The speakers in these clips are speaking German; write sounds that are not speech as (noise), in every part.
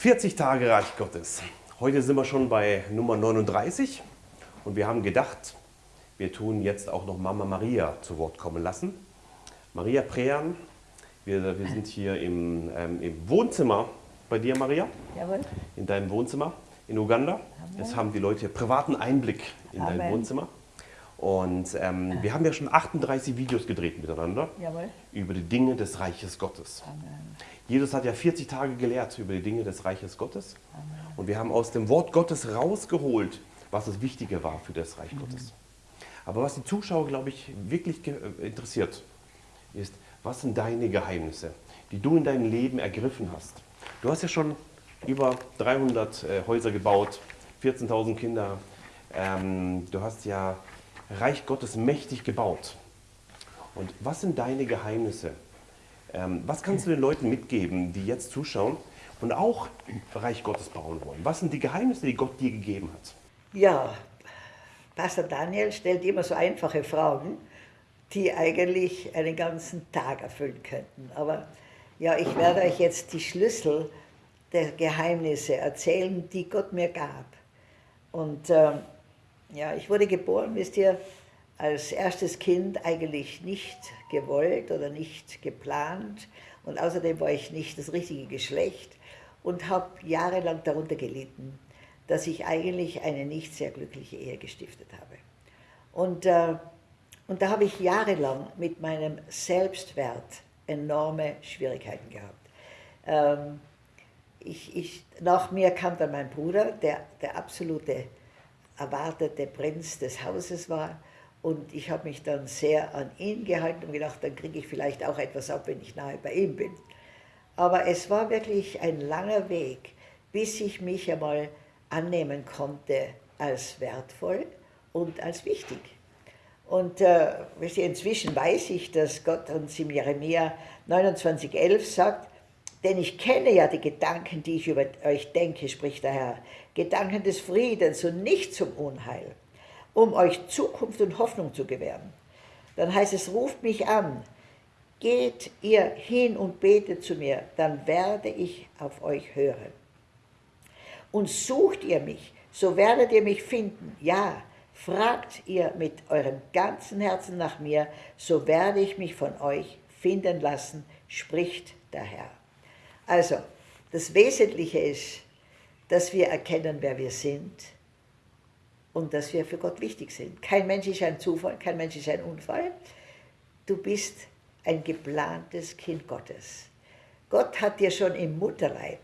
40 Tage Reich Gottes. Heute sind wir schon bei Nummer 39 und wir haben gedacht, wir tun jetzt auch noch Mama Maria zu Wort kommen lassen. Maria Prean, wir, wir sind hier im, ähm, im Wohnzimmer bei dir, Maria. Jawohl. In deinem Wohnzimmer in Uganda. Amen. Jetzt haben die Leute privaten Einblick in dein Amen. Wohnzimmer. Und ähm, wir haben ja schon 38 Videos gedreht miteinander Jawohl. über die Dinge des Reiches Gottes. Amen. Jesus hat ja 40 Tage gelehrt über die Dinge des Reiches Gottes. Und wir haben aus dem Wort Gottes rausgeholt, was das Wichtige war für das Reich Gottes. Aber was die Zuschauer, glaube ich, wirklich äh, interessiert, ist, was sind deine Geheimnisse, die du in deinem Leben ergriffen hast? Du hast ja schon über 300 äh, Häuser gebaut, 14.000 Kinder. Ähm, du hast ja Reich Gottes mächtig gebaut. Und was sind deine Geheimnisse? Ähm, was kannst du den Leuten mitgeben, die jetzt zuschauen und auch Reich Gottes bauen wollen? Was sind die Geheimnisse, die Gott dir gegeben hat? Ja, Pastor Daniel stellt immer so einfache Fragen, die eigentlich einen ganzen Tag erfüllen könnten. Aber ja, ich werde euch jetzt die Schlüssel der Geheimnisse erzählen, die Gott mir gab. Und ähm, ja, ich wurde geboren, wisst ihr, als erstes Kind eigentlich nicht gewollt oder nicht geplant. Und außerdem war ich nicht das richtige Geschlecht und habe jahrelang darunter gelitten, dass ich eigentlich eine nicht sehr glückliche Ehe gestiftet habe. Und, äh, und da habe ich jahrelang mit meinem Selbstwert enorme Schwierigkeiten gehabt. Ähm, ich, ich, nach mir kam dann mein Bruder, der der absolute erwartete Prinz des Hauses war. Und ich habe mich dann sehr an ihn gehalten und gedacht, dann kriege ich vielleicht auch etwas ab, wenn ich nahe bei ihm bin. Aber es war wirklich ein langer Weg, bis ich mich einmal annehmen konnte als wertvoll und als wichtig. Und äh, inzwischen weiß ich, dass Gott uns im Jeremia 29,11 sagt, denn ich kenne ja die Gedanken, die ich über euch denke, spricht der Herr, Gedanken des Friedens und nicht zum Unheil, um euch Zukunft und Hoffnung zu gewähren. Dann heißt es, ruft mich an, geht ihr hin und betet zu mir, dann werde ich auf euch hören. Und sucht ihr mich, so werdet ihr mich finden. Ja, fragt ihr mit eurem ganzen Herzen nach mir, so werde ich mich von euch finden lassen, spricht der Herr. Also, das Wesentliche ist, dass wir erkennen, wer wir sind und dass wir für Gott wichtig sind. Kein Mensch ist ein Zufall, kein Mensch ist ein Unfall. Du bist ein geplantes Kind Gottes. Gott hat dir schon im Mutterleib,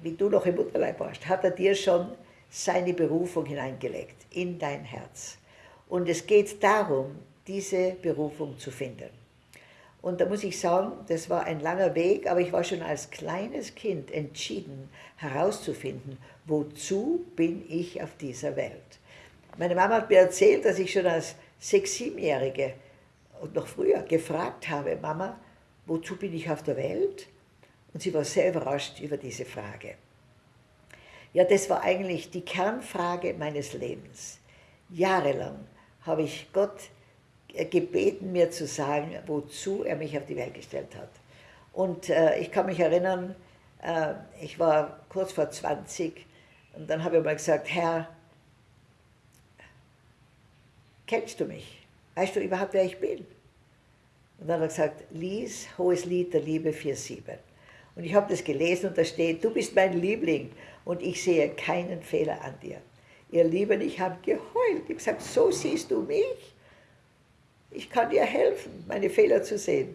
wie du noch im Mutterleib warst, hat er dir schon seine Berufung hineingelegt in dein Herz. Und es geht darum, diese Berufung zu finden. Und da muss ich sagen, das war ein langer Weg, aber ich war schon als kleines Kind entschieden herauszufinden, wozu bin ich auf dieser Welt. Meine Mama hat mir erzählt, dass ich schon als sechs-, siebenjährige und noch früher gefragt habe, Mama, wozu bin ich auf der Welt? Und sie war sehr überrascht über diese Frage. Ja, das war eigentlich die Kernfrage meines Lebens. Jahrelang habe ich Gott gebeten, mir zu sagen, wozu er mich auf die Welt gestellt hat. Und äh, ich kann mich erinnern, äh, ich war kurz vor 20 und dann habe ich mal gesagt, Herr, kennst du mich? Weißt du überhaupt, wer ich bin? Und dann hat er gesagt, lies Hohes Lied der Liebe 4.7. Und ich habe das gelesen und da steht, du bist mein Liebling und ich sehe keinen Fehler an dir. Ihr Lieben, ich habe geheult. Ich habe gesagt, so siehst du mich? Ich kann dir helfen, meine Fehler zu sehen.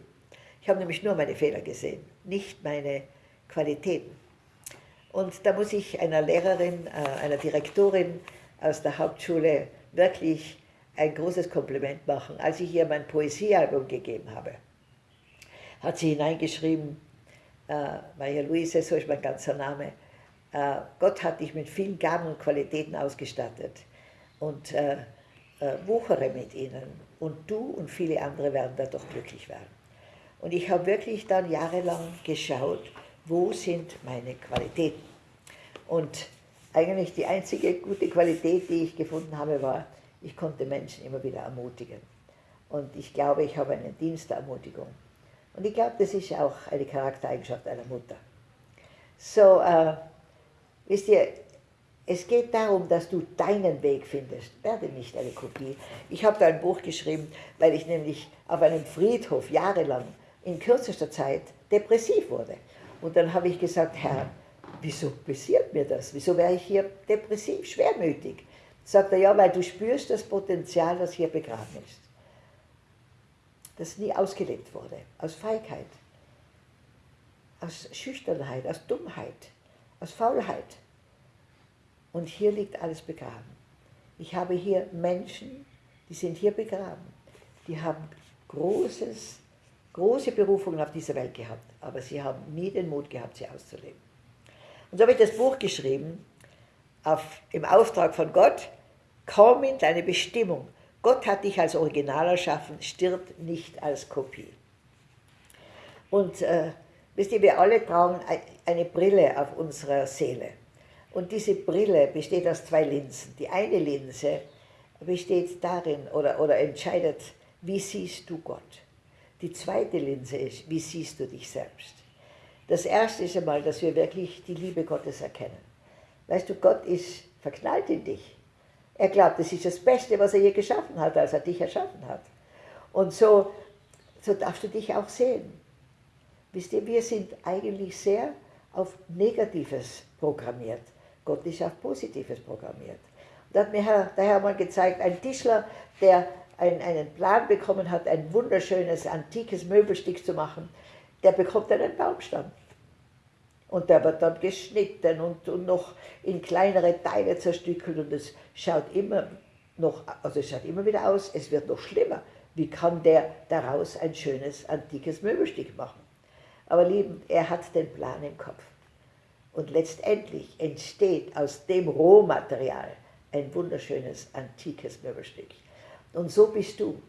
Ich habe nämlich nur meine Fehler gesehen, nicht meine Qualitäten. Und da muss ich einer Lehrerin, äh, einer Direktorin aus der Hauptschule wirklich ein großes Kompliment machen. Als ich ihr mein Poesiealbum gegeben habe, hat sie hineingeschrieben, äh, Maria Luise, so ist mein ganzer Name, äh, Gott hat dich mit vielen Gaben und Qualitäten ausgestattet und äh, wuchere mit ihnen und du und viele andere werden dadurch glücklich werden. Und ich habe wirklich dann jahrelang geschaut, wo sind meine Qualitäten. Und eigentlich die einzige gute Qualität, die ich gefunden habe, war, ich konnte Menschen immer wieder ermutigen. Und ich glaube, ich habe einen Dienst der Ermutigung. Und ich glaube, das ist auch eine Charaktereigenschaft einer Mutter. So, äh, wisst ihr, es geht darum, dass du deinen Weg findest. Werde nicht eine Kopie. Ich habe da ein Buch geschrieben, weil ich nämlich auf einem Friedhof jahrelang in kürzester Zeit depressiv wurde. Und dann habe ich gesagt, Herr, wieso passiert mir das? Wieso wäre ich hier depressiv, schwermütig? Sagt er, ja, weil du spürst das Potenzial, das hier begraben ist. Das nie ausgelebt wurde, aus Feigheit, aus Schüchternheit, aus Dummheit, aus Faulheit. Und hier liegt alles begraben. Ich habe hier Menschen, die sind hier begraben. Die haben großes, große Berufungen auf dieser Welt gehabt, aber sie haben nie den Mut gehabt, sie auszuleben. Und so habe ich das Buch geschrieben, auf, im Auftrag von Gott, komm in deine Bestimmung. Gott hat dich als Original erschaffen, stirbt nicht als Kopie. Und äh, wisst ihr, wir alle tragen eine Brille auf unserer Seele. Und diese Brille besteht aus zwei Linsen. Die eine Linse besteht darin oder, oder entscheidet, wie siehst du Gott. Die zweite Linse ist, wie siehst du dich selbst. Das erste ist einmal, dass wir wirklich die Liebe Gottes erkennen. Weißt du, Gott ist verknallt in dich. Er glaubt, das ist das Beste, was er je geschaffen hat, als er dich erschaffen hat. Und so, so darfst du dich auch sehen. Wisst ihr, wir sind eigentlich sehr auf Negatives programmiert. Gott ist auf Positives programmiert. Da hat mir der Herr mal gezeigt, ein Tischler, der ein, einen Plan bekommen hat, ein wunderschönes, antikes Möbelstück zu machen, der bekommt einen Baumstamm. Und der wird dann geschnitten und, und noch in kleinere Teile zerstückelt und es schaut immer noch, also es schaut immer wieder aus, es wird noch schlimmer. Wie kann der daraus ein schönes, antikes Möbelstück machen? Aber lieben, er hat den Plan im Kopf. Und letztendlich entsteht aus dem Rohmaterial ein wunderschönes, antikes Möbelstück. Und so bist du.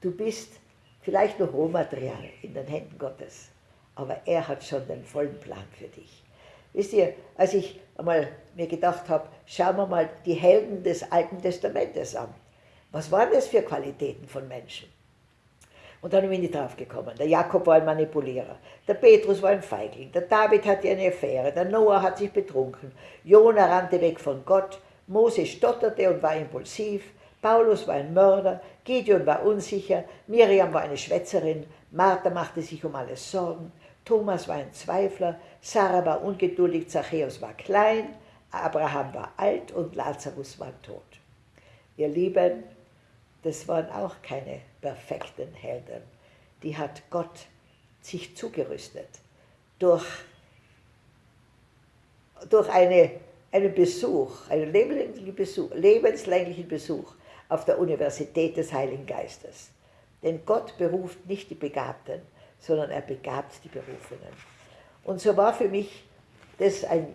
Du bist vielleicht noch Rohmaterial in den Händen Gottes, aber er hat schon den vollen Plan für dich. Wisst ihr, als ich einmal mir gedacht habe, schauen wir mal die Helden des Alten Testamentes an. Was waren das für Qualitäten von Menschen? Und dann bin ich nicht drauf gekommen. Der Jakob war ein Manipulierer, der Petrus war ein Feigling, der David hatte eine Affäre, der Noah hat sich betrunken, Jona rannte weg von Gott, Mose stotterte und war impulsiv, Paulus war ein Mörder, Gideon war unsicher, Miriam war eine Schwätzerin, Martha machte sich um alles Sorgen, Thomas war ein Zweifler, Sarah war ungeduldig, Zachäus war klein, Abraham war alt und Lazarus war tot. Ihr Lieben, das waren auch keine perfekten Helden. Die hat Gott sich zugerüstet durch, durch eine, einen Besuch, einen lebenslänglichen Besuch, lebenslänglichen Besuch auf der Universität des Heiligen Geistes. Denn Gott beruft nicht die Begabten, sondern er begabt die Berufenen. Und so war für mich das ein,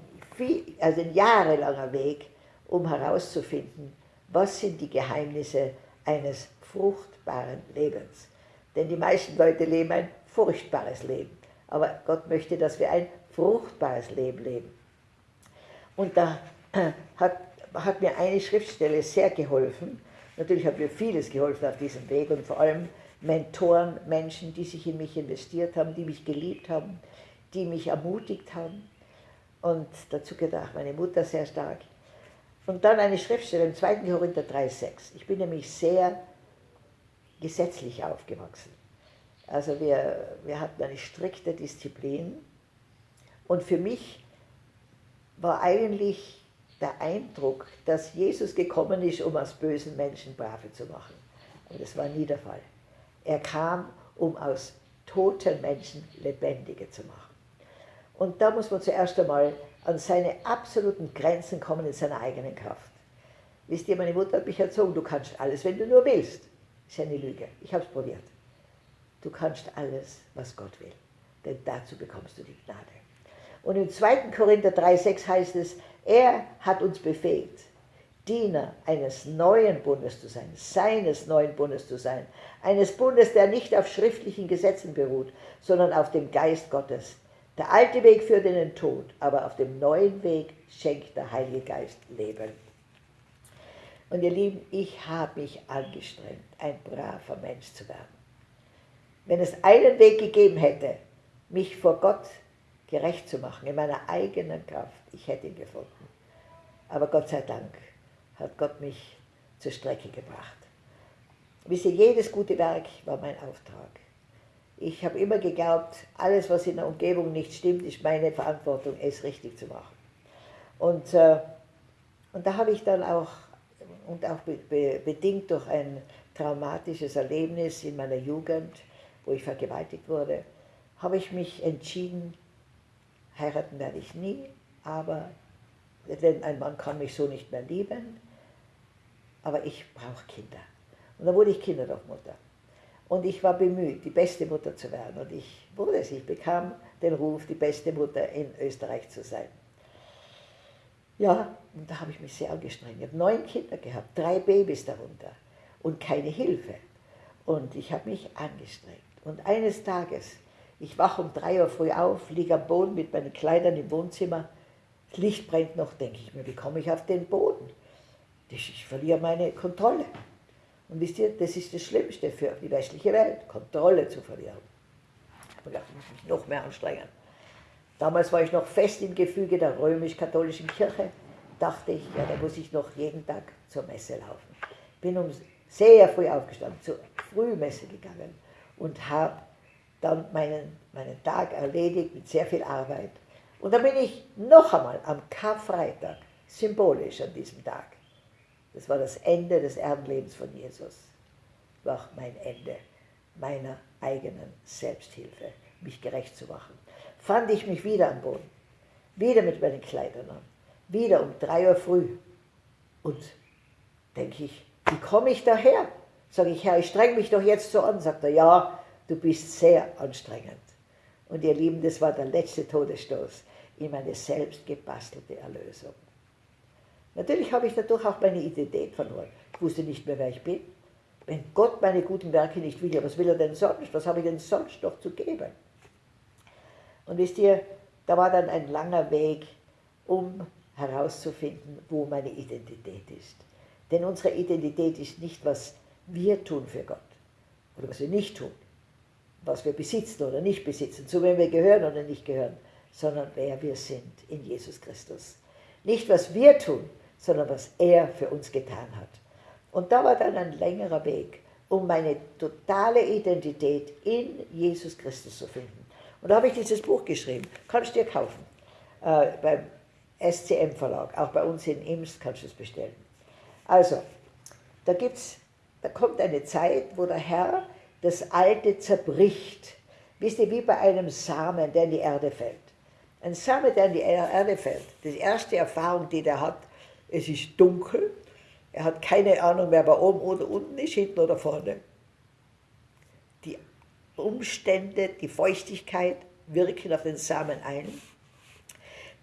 also ein jahrelanger Weg, um herauszufinden, was sind die Geheimnisse eines fruchtbaren Lebens. Denn die meisten Leute leben ein furchtbares Leben. Aber Gott möchte, dass wir ein fruchtbares Leben leben. Und da (clears throat) hat, hat mir eine Schriftstelle sehr geholfen. Natürlich hat mir vieles geholfen auf diesem Weg und vor allem Mentoren, Menschen, die sich in mich investiert haben, die mich geliebt haben, die mich ermutigt haben. Und dazu gedacht, meine Mutter sehr stark. Und dann eine Schriftstelle im 2. Korinther 3,6. Ich bin nämlich sehr gesetzlich aufgewachsen. Also wir, wir hatten eine strikte Disziplin. Und für mich war eigentlich der Eindruck, dass Jesus gekommen ist, um aus bösen Menschen Brave zu machen. Aber das war nie der Fall. Er kam, um aus toten Menschen Lebendige zu machen. Und da muss man zuerst einmal an seine absoluten Grenzen kommen in seiner eigenen Kraft. Wisst ihr, meine Mutter hat mich erzogen, du kannst alles, wenn du nur willst. Ist eine Lüge. Ich habe es probiert. Du kannst alles, was Gott will. Denn dazu bekommst du die Gnade. Und im 2. Korinther 3,6 heißt es, er hat uns befähigt, Diener eines neuen Bundes zu sein, seines neuen Bundes zu sein, eines Bundes, der nicht auf schriftlichen Gesetzen beruht, sondern auf dem Geist Gottes, der alte Weg führt in den Tod, aber auf dem neuen Weg schenkt der Heilige Geist Leben. Und ihr Lieben, ich habe mich angestrengt, ein braver Mensch zu werden. Wenn es einen Weg gegeben hätte, mich vor Gott gerecht zu machen, in meiner eigenen Kraft. Ich hätte ihn gefunden. Aber Gott sei Dank hat Gott mich zur Strecke gebracht. Wisse, jedes gute Werk war mein Auftrag. Ich habe immer geglaubt, alles, was in der Umgebung nicht stimmt, ist meine Verantwortung, es richtig zu machen. Und, äh, und da habe ich dann auch, und auch be be bedingt durch ein traumatisches Erlebnis in meiner Jugend, wo ich vergewaltigt wurde, habe ich mich entschieden, heiraten werde ich nie, aber denn ein Mann kann mich so nicht mehr lieben, aber ich brauche Kinder. Und dann wurde ich Kinderdorfmutter. Und ich war bemüht, die beste Mutter zu werden. Und ich wurde es. Ich bekam den Ruf, die beste Mutter in Österreich zu sein. Ja, und da habe ich mich sehr angestrengt. Ich habe neun Kinder gehabt, drei Babys darunter und keine Hilfe. Und ich habe mich angestrengt. Und eines Tages, ich wache um drei Uhr früh auf, liege am Boden mit meinen Kleidern im Wohnzimmer. Das Licht brennt noch, denke ich mir, wie komme ich auf den Boden? Ich verliere meine Kontrolle. Und wisst ihr, das ist das Schlimmste für die westliche Welt, Kontrolle zu verlieren. Ich habe gedacht, ich muss mich noch mehr anstrengen. Damals war ich noch fest im Gefüge der römisch-katholischen Kirche. Dachte ich, ja, da muss ich noch jeden Tag zur Messe laufen. Bin um sehr früh aufgestanden, zur Frühmesse gegangen und habe dann meinen, meinen Tag erledigt mit sehr viel Arbeit. Und dann bin ich noch einmal am Karfreitag, symbolisch an diesem Tag, das war das Ende des Erdenlebens von Jesus. War auch mein Ende meiner eigenen Selbsthilfe, mich gerecht zu machen. Fand ich mich wieder am Boden, wieder mit meinen Kleidern an, wieder um drei Uhr früh. Und denke ich, wie komme ich daher? Sage ich, Herr, ich streng mich doch jetzt so an. Sagt er, ja, du bist sehr anstrengend. Und ihr Lieben, das war der letzte Todesstoß in meine selbst gebastelte Erlösung. Natürlich habe ich dadurch auch meine Identität verloren. Ich wusste nicht mehr, wer ich bin. Wenn Gott meine guten Werke nicht will, was will er denn sonst? Was habe ich denn sonst noch zu geben? Und wisst ihr, da war dann ein langer Weg, um herauszufinden, wo meine Identität ist. Denn unsere Identität ist nicht, was wir tun für Gott oder was wir nicht tun, was wir besitzen oder nicht besitzen, zu wem wir gehören oder nicht gehören, sondern wer wir sind in Jesus Christus. Nicht, was wir tun, sondern was er für uns getan hat. Und da war dann ein längerer Weg, um meine totale Identität in Jesus Christus zu finden. Und da habe ich dieses Buch geschrieben. Kannst du dir kaufen. Äh, beim SCM Verlag. Auch bei uns in Imst kannst du es bestellen. Also, da gibt's, da kommt eine Zeit, wo der Herr das Alte zerbricht. Wisst ihr, wie bei einem Samen, der in die Erde fällt. Ein Samen, der in die Erde fällt. Die erste Erfahrung, die der hat, es ist dunkel, er hat keine Ahnung, wer bei oben oder unten ist, hinten oder vorne. Die Umstände, die Feuchtigkeit wirken auf den Samen ein.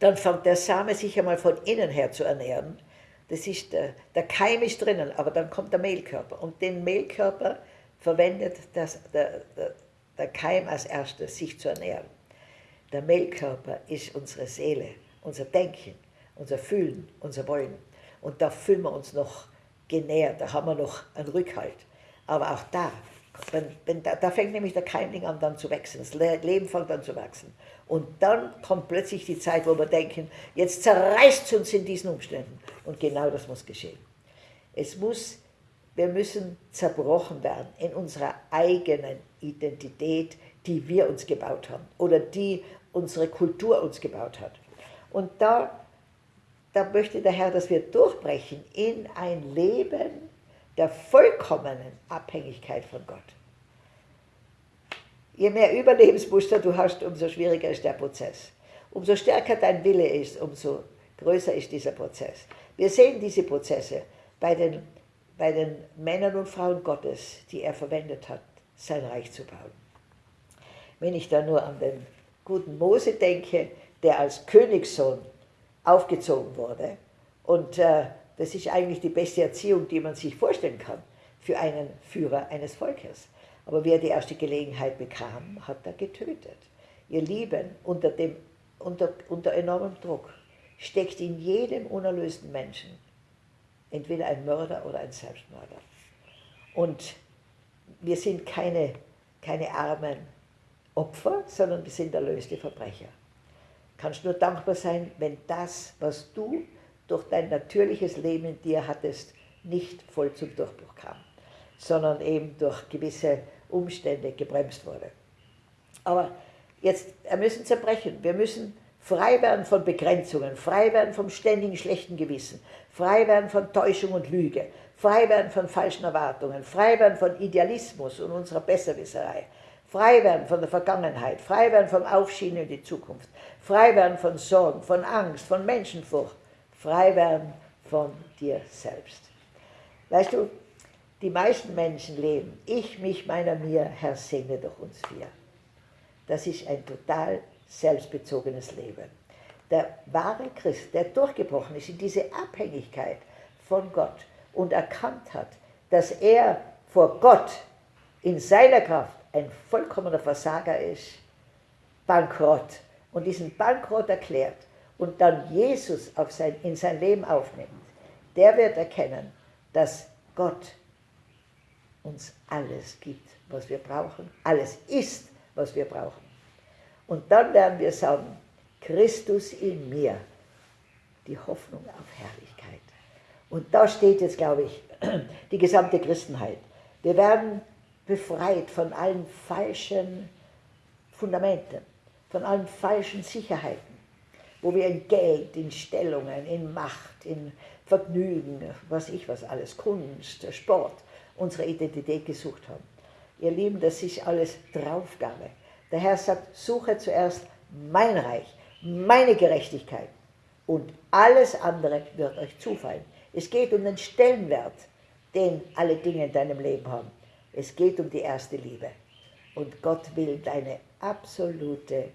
Dann fängt der Same sich einmal von innen her zu ernähren. Das ist der, der Keim ist drinnen, aber dann kommt der Mehlkörper. Und den Mehlkörper verwendet das, der, der, der Keim als erstes, sich zu ernähren. Der Mehlkörper ist unsere Seele, unser Denken, unser Fühlen, unser Wollen. Und da fühlen wir uns noch genährt, da haben wir noch einen Rückhalt. Aber auch da, wenn, wenn, da, da fängt nämlich der Keimling an dann zu wachsen, das Leben fängt an zu wachsen. Und dann kommt plötzlich die Zeit, wo wir denken, jetzt zerreißt es uns in diesen Umständen. Und genau das muss geschehen. Es muss, wir müssen zerbrochen werden in unserer eigenen Identität, die wir uns gebaut haben oder die unsere Kultur uns gebaut hat. Und da da möchte der Herr, dass wir durchbrechen in ein Leben der vollkommenen Abhängigkeit von Gott. Je mehr Überlebensmuster du hast, umso schwieriger ist der Prozess. Umso stärker dein Wille ist, umso größer ist dieser Prozess. Wir sehen diese Prozesse bei den, bei den Männern und Frauen Gottes, die er verwendet hat, sein Reich zu bauen. Wenn ich da nur an den guten Mose denke, der als Königssohn aufgezogen wurde. Und äh, das ist eigentlich die beste Erziehung, die man sich vorstellen kann für einen Führer eines Volkes. Aber wie er die erste Gelegenheit bekam, hat er getötet. Ihr Lieben, unter, dem, unter, unter enormem Druck steckt in jedem unerlösten Menschen entweder ein Mörder oder ein Selbstmörder. Und wir sind keine, keine armen Opfer, sondern wir sind erlöste Verbrecher. Kannst nur dankbar sein, wenn das, was du durch dein natürliches Leben in dir hattest, nicht voll zum Durchbruch kam, sondern eben durch gewisse Umstände gebremst wurde. Aber jetzt, wir müssen zerbrechen. Wir müssen frei werden von Begrenzungen, frei werden vom ständigen schlechten Gewissen, frei werden von Täuschung und Lüge, frei werden von falschen Erwartungen, frei werden von Idealismus und unserer Besserwisserei, frei werden von der Vergangenheit, frei werden vom Aufschieben in die Zukunft, frei werden von Sorgen, von Angst, von Menschenfurcht, frei werden von dir selbst. Weißt du, die meisten Menschen leben, ich, mich, meiner, mir, Herr, segne durch uns vier. Das ist ein total selbstbezogenes Leben. Der wahre Christ, der durchgebrochen ist in diese Abhängigkeit von Gott und erkannt hat, dass er vor Gott in seiner Kraft ein vollkommener Versager ist, bankrott und diesen Bankrott erklärt und dann Jesus sein, in sein Leben aufnimmt, der wird erkennen, dass Gott uns alles gibt, was wir brauchen, alles ist, was wir brauchen. Und dann werden wir sagen, Christus in mir, die Hoffnung auf Herrlichkeit. Und da steht jetzt, glaube ich, (clears throat) die gesamte Christenheit. Wir werden befreit von allen falschen Fundamenten, von allen falschen Sicherheiten, wo wir in Geld, in Stellungen, in Macht, in Vergnügen, was ich was alles, Kunst, Sport, unsere Identität gesucht haben. Ihr Lieben, das ist alles Draufgabe. Der Herr sagt, suche zuerst mein Reich, meine Gerechtigkeit und alles andere wird euch zufallen. Es geht um den Stellenwert, den alle Dinge in deinem Leben haben. Es geht um die erste Liebe. Und Gott will deine absolute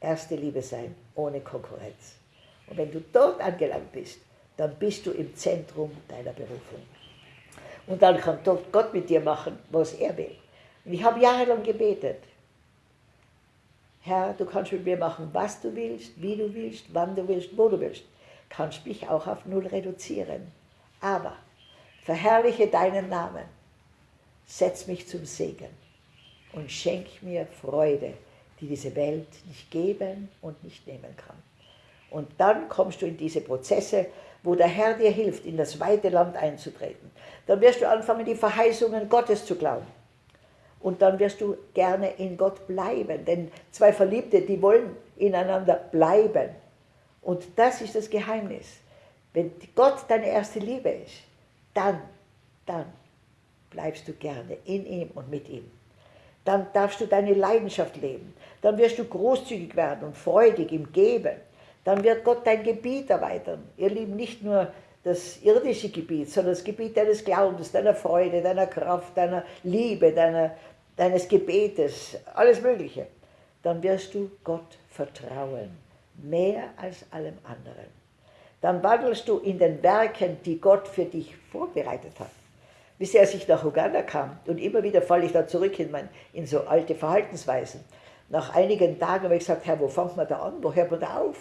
erste Liebe sein, ohne Konkurrenz. Und wenn du dort angelangt bist, dann bist du im Zentrum deiner Berufung. Und dann kann dort Gott mit dir machen, was er will. Und ich habe jahrelang gebetet. Herr, du kannst mit mir machen, was du willst, wie du willst, wann du willst, wo du willst. Kannst mich auch auf Null reduzieren. Aber verherrliche deinen Namen, setz mich zum Segen und schenk mir Freude, die diese Welt nicht geben und nicht nehmen kann. Und dann kommst du in diese Prozesse, wo der Herr dir hilft, in das weite Land einzutreten. Dann wirst du anfangen, die Verheißungen Gottes zu glauben. Und dann wirst du gerne in Gott bleiben. Denn zwei Verliebte, die wollen ineinander bleiben. Und das ist das Geheimnis. Wenn Gott deine erste Liebe ist, dann, dann bleibst du gerne in ihm und mit ihm. Dann darfst du deine Leidenschaft leben. Dann wirst du großzügig werden und freudig im Geben. Dann wird Gott dein Gebiet erweitern. Ihr Lieben, nicht nur das irdische Gebiet, sondern das Gebiet deines Glaubens, deiner Freude, deiner Kraft, deiner Liebe, deiner, deines Gebetes, alles Mögliche. Dann wirst du Gott vertrauen, mehr als allem anderen. Dann wandelst du in den Werken, die Gott für dich vorbereitet hat. Bis als ich nach Uganda kam, und immer wieder falle ich da zurück in, mein, in so alte Verhaltensweisen. Nach einigen Tagen habe ich gesagt, Herr, wo fängt man da an? Wo hört man da auf?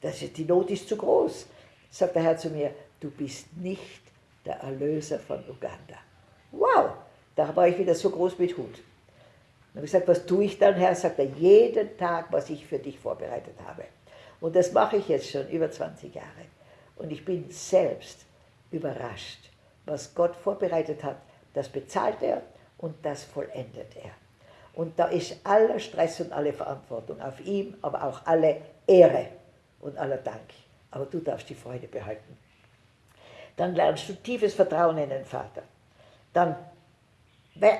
Das ist, die Not ist zu groß. Sagt der Herr zu mir, du bist nicht der Erlöser von Uganda. Wow, da war ich wieder so groß mit Hut. Dann habe ich gesagt, was tue ich dann, Herr? Sagt er, jeden Tag, was ich für dich vorbereitet habe. Und das mache ich jetzt schon über 20 Jahre. Und ich bin selbst überrascht, was Gott vorbereitet hat. Das bezahlt er und das vollendet er. Und da ist aller Stress und alle Verantwortung auf ihm, aber auch alle Ehre und aller Dank. Aber du darfst die Freude behalten. Dann lernst du tiefes Vertrauen in den Vater. Dann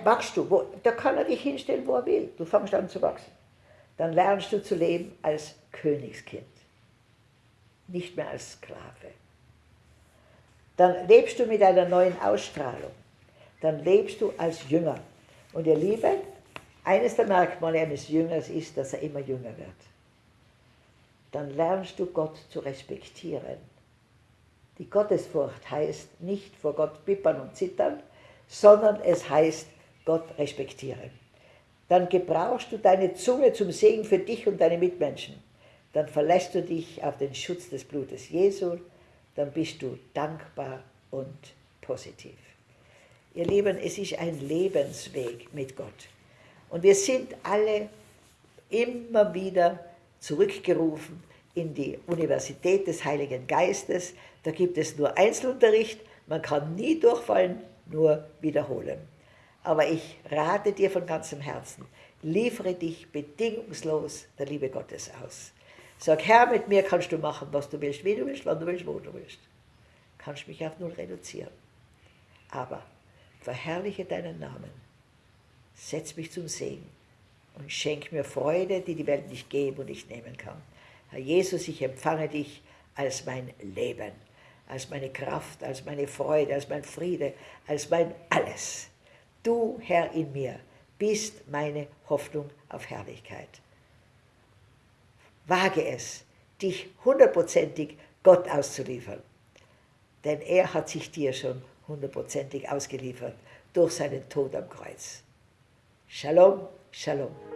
wachst du, wo, da kann er dich hinstellen, wo er will. Du fängst an zu wachsen. Dann lernst du zu leben als Königskind, nicht mehr als Sklave. Dann lebst du mit einer neuen Ausstrahlung. Dann lebst du als Jünger. Und ihr Lieben, eines der Merkmale eines Jüngers ist, dass er immer jünger wird. Dann lernst du Gott zu respektieren. Die Gottesfurcht heißt nicht vor Gott bippern und zittern, sondern es heißt Gott respektieren. Dann gebrauchst du deine Zunge zum Segen für dich und deine Mitmenschen. Dann verlässt du dich auf den Schutz des Blutes Jesu. Dann bist du dankbar und positiv. Ihr Lieben, es ist ein Lebensweg mit Gott. Und wir sind alle immer wieder zurückgerufen in die Universität des Heiligen Geistes. Da gibt es nur Einzelunterricht, man kann nie durchfallen, nur wiederholen. Aber ich rate dir von ganzem Herzen, liefere dich bedingungslos der Liebe Gottes aus. Sag, Herr, mit mir kannst du machen, was du willst, wie du willst, wann du willst, wo du willst. Kannst mich auf null reduzieren. Aber verherrliche deinen Namen. Setz mich zum Segen und schenk mir Freude, die die Welt nicht geben und nicht nehmen kann. Herr Jesus, ich empfange dich als mein Leben, als meine Kraft, als meine Freude, als mein Friede, als mein alles. Du, Herr in mir, bist meine Hoffnung auf Herrlichkeit. Wage es, dich hundertprozentig Gott auszuliefern, denn er hat sich dir schon hundertprozentig ausgeliefert durch seinen Tod am Kreuz. Shalom, Shalom.